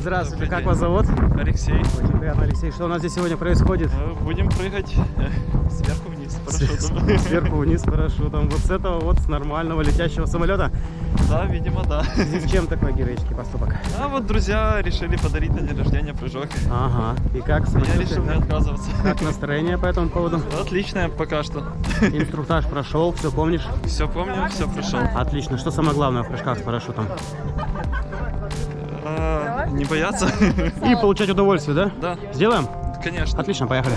Здравствуйте, как вас зовут? Алексей, Очень приятно, Алексей. Что у нас здесь сегодня происходит? э, будем прыгать сверху вниз с парашютом. Сверху вниз с парашютом. Вот с этого вот с нормального летящего самолета. Да, видимо, да. Здесь чем такой героический поступок? А вот друзья решили подарить на день рождения прыжок. Ага. И как Я самочувствие? решил не Как- отказываться. Как настроение по этому поводу? Отлично пока что. Инструктаж прошел, все помнишь? Все помню, все прошел. Отлично. Что самое главное в прыжках с парашютом? А, не бояться? И получать удовольствие, да? Да, Сделаем? конечно. Отлично, поехали.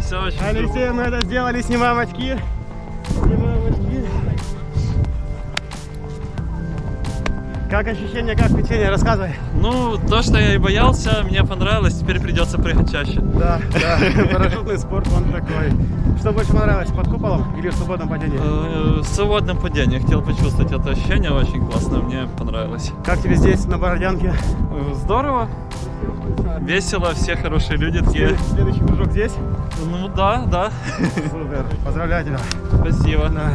Все очень Алексей, мы это сделали, снимаем очки. Снимаем очки. Как ощущения, как впечатление? Рассказывай. Ну, то, что я и боялся, мне понравилось, теперь придется прыгать чаще. Да, да, парашютный спорт, он такой. Что больше понравилось, под куполом или в свободном падении? Э, В свободном падении хотел почувствовать это ощущение, очень классно, мне понравилось. Как тебе здесь, на Бородянке? Здорово, весело, все хорошие люди такие. Следующий прыжок здесь? Ну да, да, Супер, поздравляю тебя. спасибо. Да.